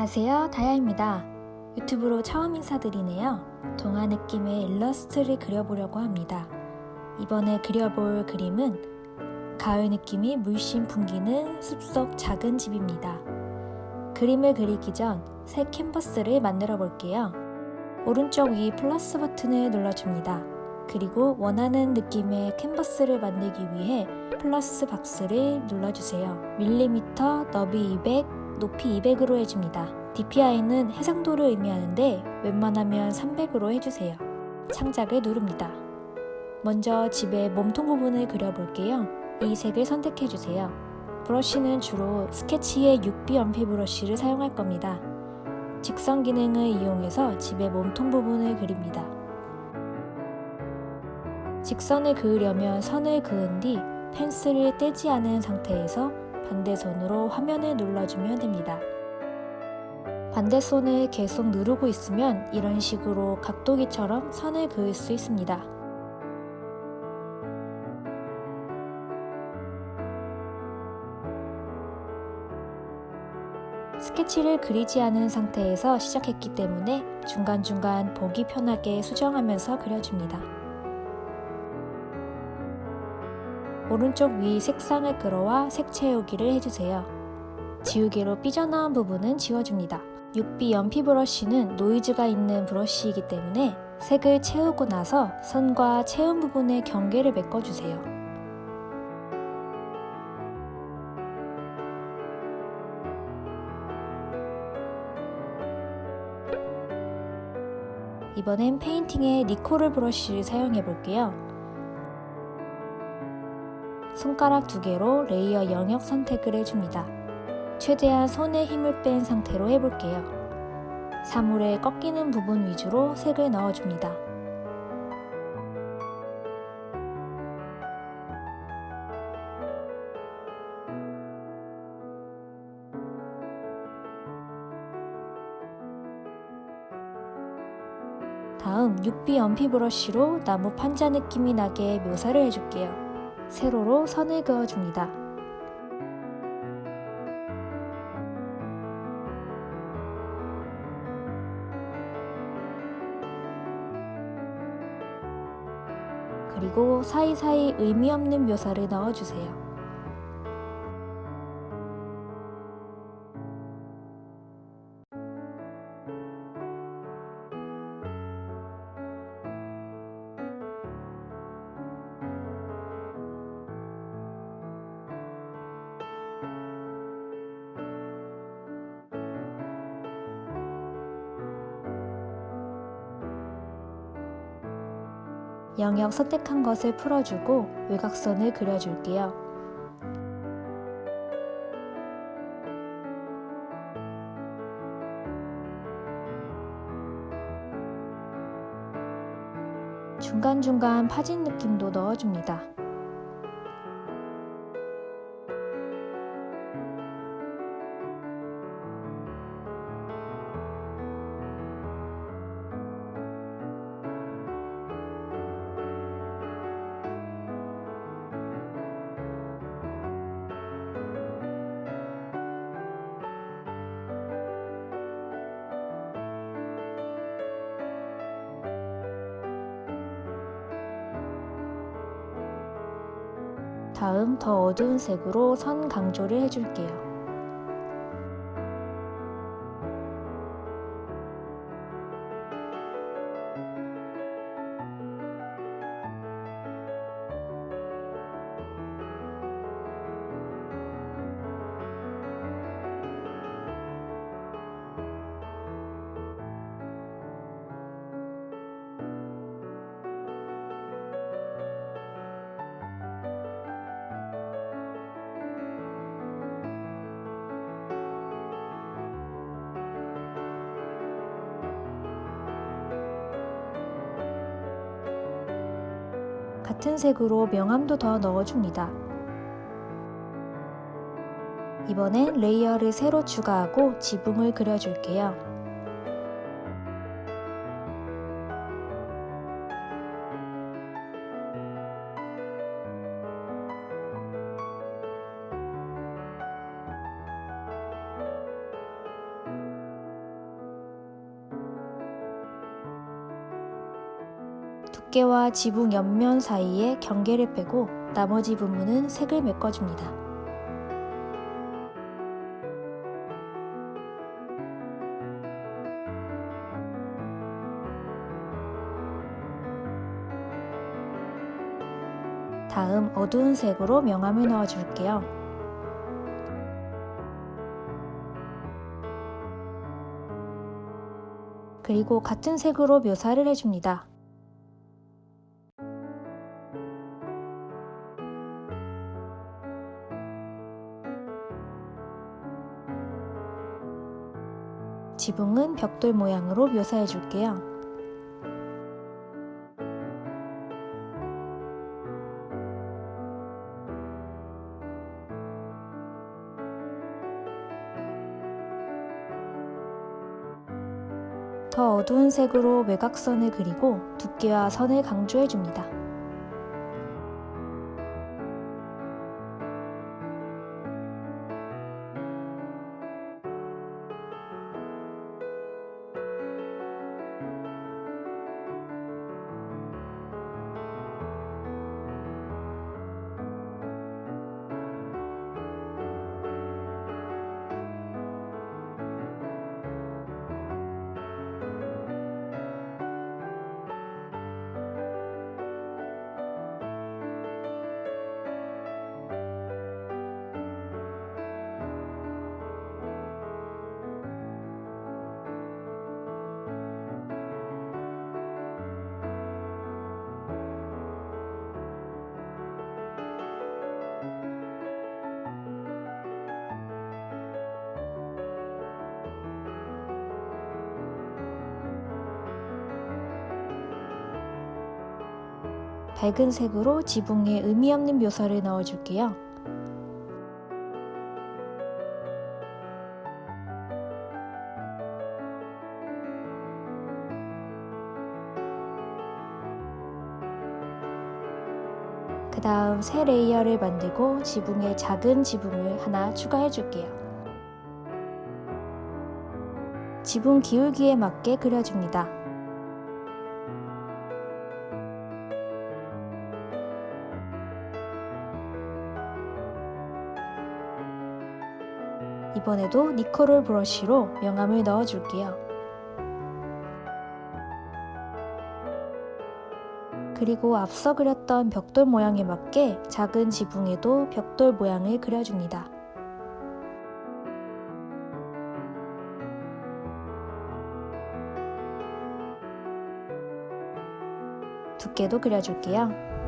안녕하세요. 다야입니다. 유튜브로 처음 인사드리네요. 동화 느낌의 일러스트를 그려보려고 합니다. 이번에 그려볼 그림은 가을 느낌이 물씬 풍기는 숲속 작은 집입니다. 그림을 그리기 전 새 캔버스를 만들어 볼게요. 오른쪽 위 플러스 버튼을 눌러줍니다. 그리고 원하는 느낌의 캔버스를 만들기 위해 플러스 박스를 눌러주세요. 밀리미터 너비 200 높이 200으로 해줍니다. DPI는 해상도를 의미하는데 웬만하면 300으로 해주세요. 창작을 누릅니다. 먼저 집의 몸통 부분을 그려볼게요. 이 색을 선택해주세요. 브러쉬는 주로 스케치의 6B 연필 브러쉬를 사용할 겁니다. 직선 기능을 이용해서 집의 몸통 부분을 그립니다. 직선을 그으려면 선을 그은 뒤 펜슬을 떼지 않은 상태에서 반대손으로 화면을 눌러주면 됩니다. 반대손을 계속 누르고 있으면 이런 식으로 각도기처럼 선을 그을 수 있습니다. 스케치를 그리지 않은 상태에서 시작했기 때문에 중간중간 보기 편하게 수정하면서 그려줍니다. 오른쪽 위 색상을 끌어와 색 채우기를 해주세요. 지우개로 삐져나온 부분은 지워줍니다. 6B 연필 브러쉬는 노이즈가 있는 브러쉬이기 때문에 색을 채우고 나서 선과 채운 부분의 경계를 메꿔주세요. 이번엔 페인팅에 니코 룰 브러쉬를 사용해 볼게요. 손가락 두 개로 layer 영역 선택을 해줍니다. 최대한 손에 힘을 뺀 상태로 해볼게요. 사물에 꺾이는 부분 위주로 색을 넣어줍니다. 다음 6B 연필 브러쉬로 나무 판자 느낌이 나게 묘사를 해줄게요. 세로로 선을 그어줍니다. 그리고 사이사이 의미 없는 묘사를 넣어주세요. 영역 선택한 것을 풀어주고 외곽선을 그려줄게요. 중간중간 파진 느낌도 넣어줍니다. 다음 더 어두운 색으로 선 강조를 해줄게요. 같은 색으로 명암도 더 넣어줍니다. 이번엔 레이어를 새로 추가하고 지붕을 그려줄게요. 두께와 지붕 옆면 사이에 경계를 빼고 나머지 부분은 색을 메꿔줍니다. 다음 어두운 색으로 명암을 넣어줄게요. 그리고 같은 색으로 묘사를 해줍니다. 지붕은 벽돌 모양으로 묘사해 줄게요. 더 어두운 색으로 외곽선을 그리고 두께와 선을 강조해 줍니다. 밝은 색으로 지붕에 의미 없는 묘사를 넣어줄게요. 그 다음 새 layer를 만들고 지붕에 작은 지붕을 하나 추가해 줄게요. 지붕 기울기에 맞게 그려줍니다. 이번에도 니코롤 브러쉬로 명암을 넣어줄게요. 그리고 앞서 그렸던 벽돌 모양에 맞게 작은 지붕에도 벽돌 모양을 그려줍니다. 두께도 그려줄게요.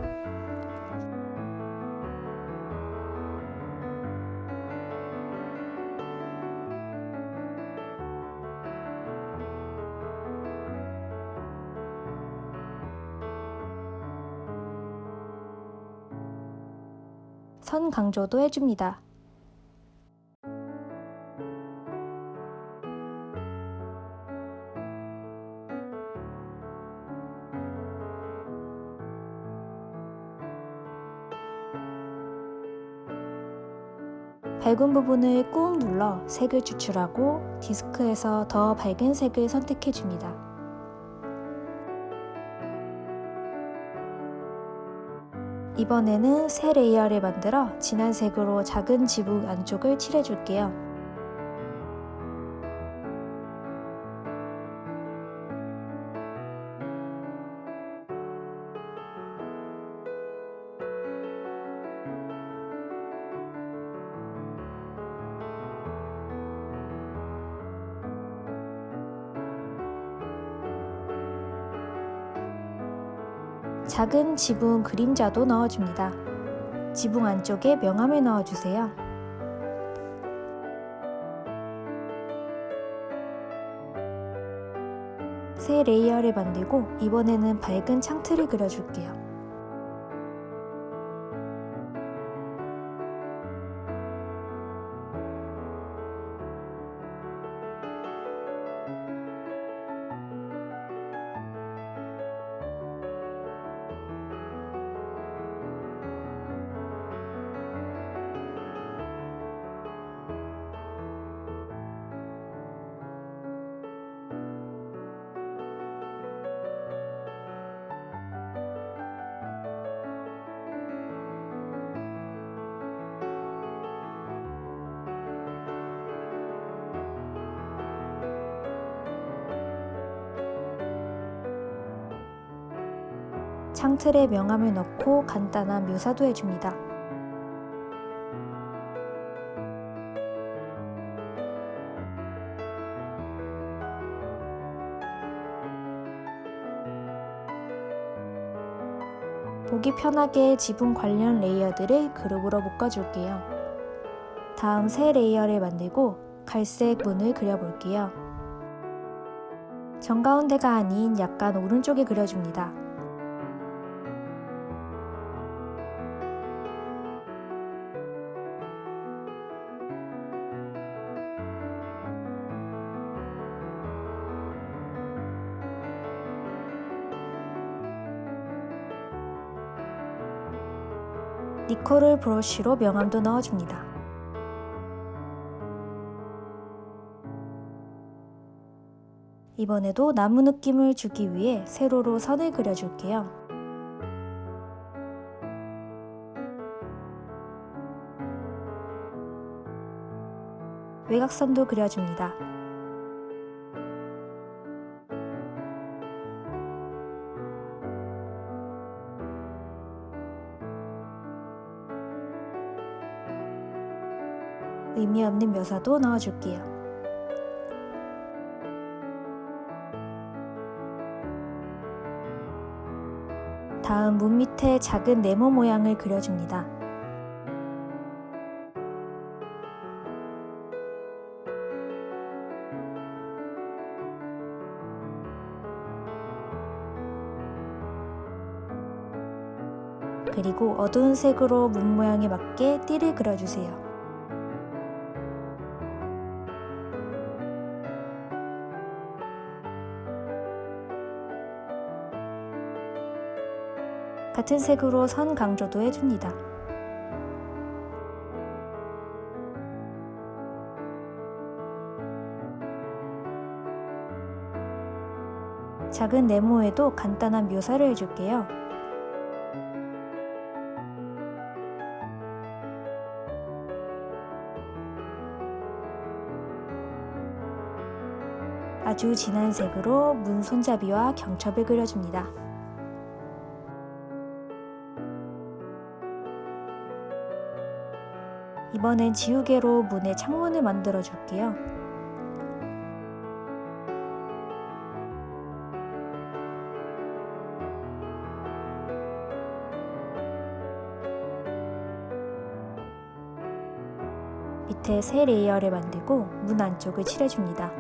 강조도 해줍니다. 밝은 부분을 꾹 눌러 색을 추출하고 디스크에서 더 밝은 색을 선택해줍니다. 이번에는 새 레이어를 만들어 진한 색으로 작은 지붕 안쪽을 칠해줄게요. 작은 지붕 그림자도 넣어줍니다. 지붕 안쪽에 명암을 넣어주세요. 새 layer를 만들고 이번에는 밝은 창틀을 그려줄게요. 창틀에 명암을 넣고 간단한 묘사도 해줍니다. 보기 편하게 지붕 관련 layer들을 그룹으로 묶어줄게요. 다음 새 layer를 만들고 갈색 문을 그려볼게요. 정가운데가 아닌 약간 오른쪽에 그려줍니다. 니코를 브러쉬로 명암도 넣어줍니다. 이번에도 나무 느낌을 주기 위해 세로로 선을 그려줄게요. 외곽선도 그려줍니다. 의미 없는 묘사도 넣어줄게요. 다음 문 밑에 작은 네모 모양을 그려줍니다. 그리고 어두운 색으로 문 모양에 맞게 띠를 그려주세요. 같은 색으로 선 강조도 해줍니다. 작은 네모에도 간단한 묘사를 해줄게요. 아주 진한 색으로 문 손잡이와 경첩을 그려줍니다. 이번엔 지우개로 문에 창문을 만들어 줄게요. 밑에 새 layer를 만들고 문 안쪽을 칠해줍니다.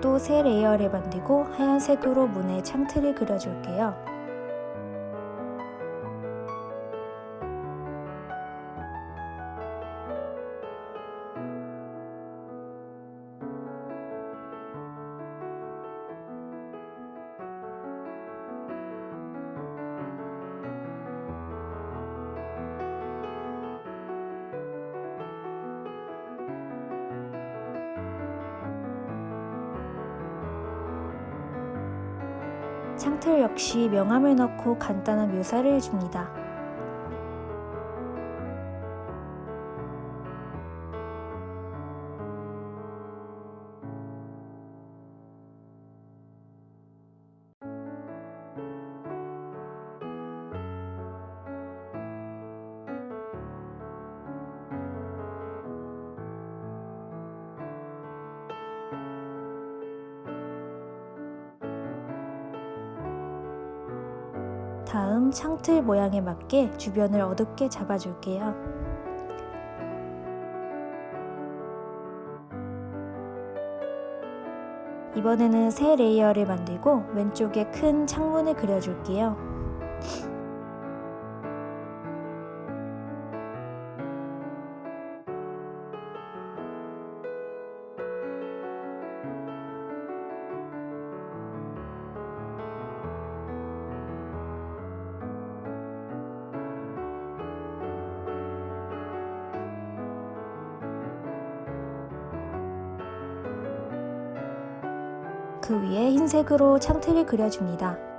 또 새 layer를 만들고 하얀색으로 문에 창틀을 그려줄게요. 창틀 역시 명암을 넣고 간단한 묘사를 해줍니다. 틀 모양에 맞게 주변을 어둡게 잡아줄게요. 이번에는 새 layer를 만들고 왼쪽에 큰 창문을 그려줄게요. 흰색으로 창틀을 그려줍니다.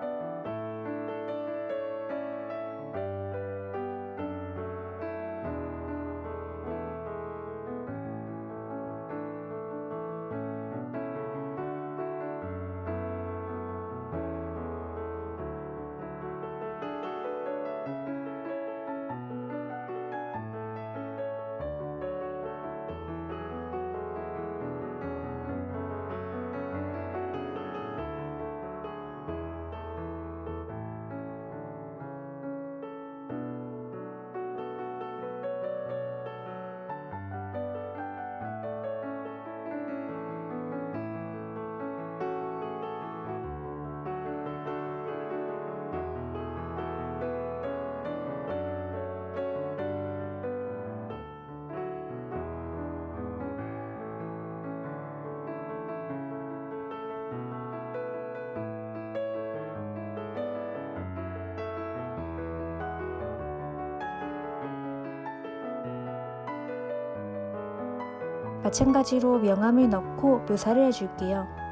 마찬가지로 명암을 넣고 묘사를 해줄게요.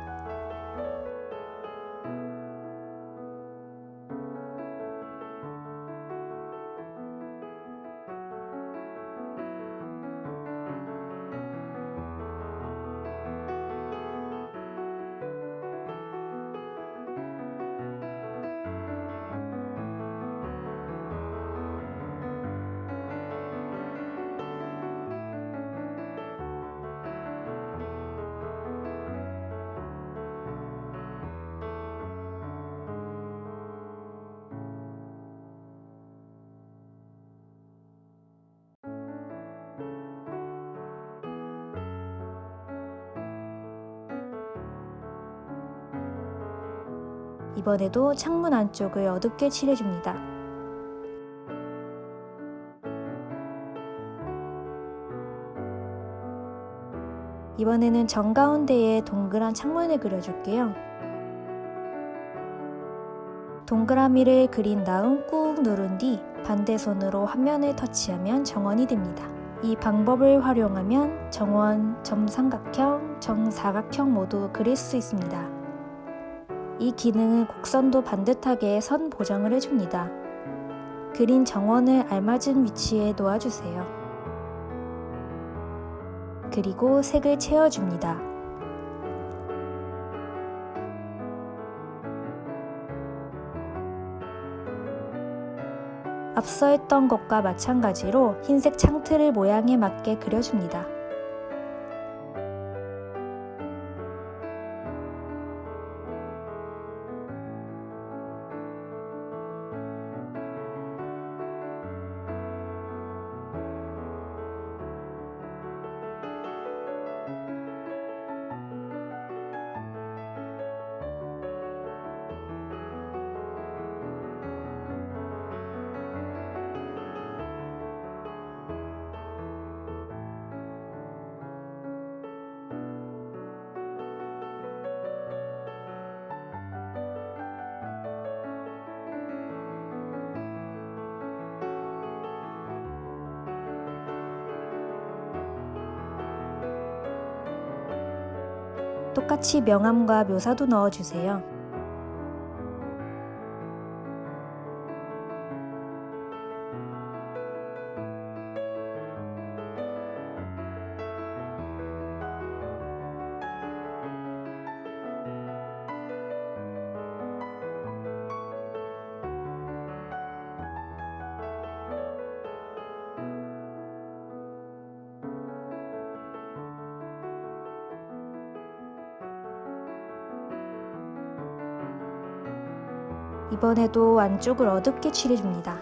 이번에도 창문 안쪽을 어둡게 칠해줍니다. 이번에는 정가운데에 동그란 창문을 그려줄게요. 동그라미를 그린 다음 꾹 누른 뒤 반대 손으로 화면을 터치하면 정원이 됩니다. 이 방법을 활용하면 정원, 점삼각형, 정사각형 모두 그릴 수 있습니다. 이 기능은 곡선도 반듯하게 선 보정을 해줍니다. 그린 정원을 알맞은 위치에 놓아주세요. 그리고 색을 채워줍니다. 앞서 했던 것과 마찬가지로 흰색 창틀을 모양에 맞게 그려줍니다. 똑같이 명암과 묘사도 넣어주세요. 이번에도 안쪽을 어둡게 칠해줍니다.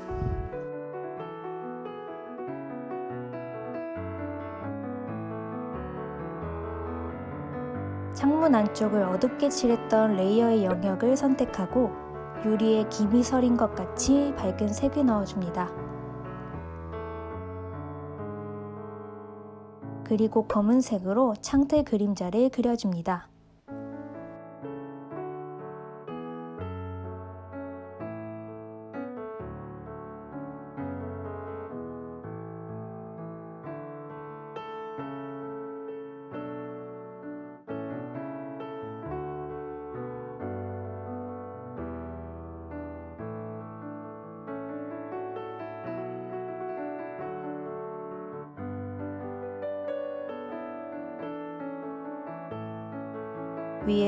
창문 안쪽을 어둡게 칠했던 레이어의 영역을 선택하고 유리에 김이 서린 것 같이 밝은 색을 넣어줍니다. 그리고 검은색으로 창틀 그림자를 그려줍니다.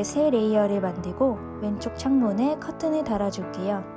새 레이어를 만들고 왼쪽 창문에 커튼을 달아줄게요.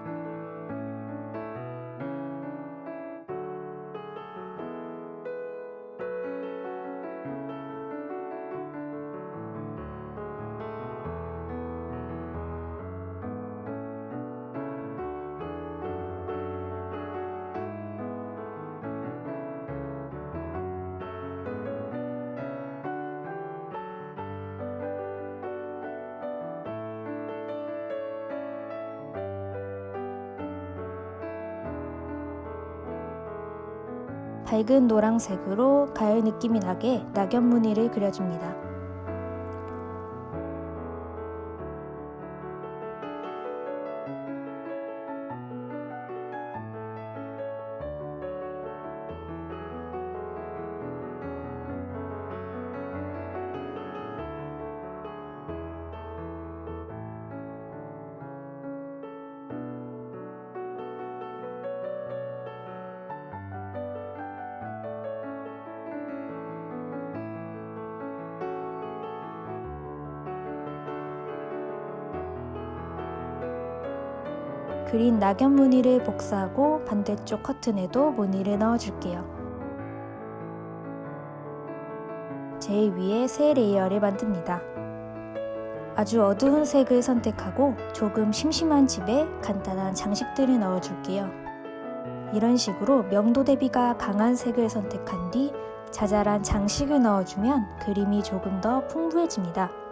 밝은 노란색으로 가을 느낌이 나게 낙엽 무늬를 그려줍니다. 그린 낙엽 무늬를 복사하고 반대쪽 커튼에도 무늬를 넣어줄게요. 제일 위에 새 layer를 만듭니다. 아주 어두운 색을 선택하고 조금 심심한 집에 간단한 장식들을 넣어줄게요. 이런 식으로 명도 대비가 강한 색을 선택한 뒤 자잘한 장식을 넣어주면 그림이 조금 더 풍부해집니다.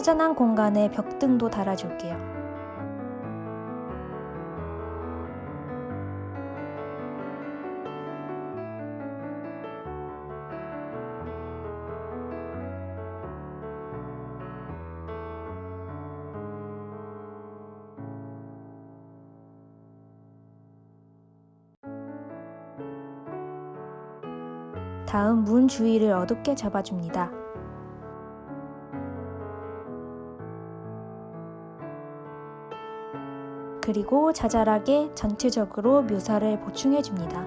허전한 공간에 벽등도 달아줄게요. 다음 문 주위를 어둡게 잡아줍니다. 그리고 자잘하게 전체적으로 묘사를 보충해 줍니다.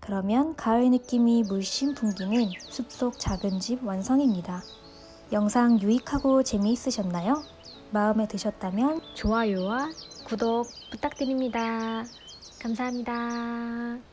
그러면 가을 느낌이 물씬 풍기는 숲속 작은 집 완성입니다. 영상 유익하고 재미있으셨나요? 마음에 드셨다면 좋아요와 구독 부탁드립니다. 감사합니다.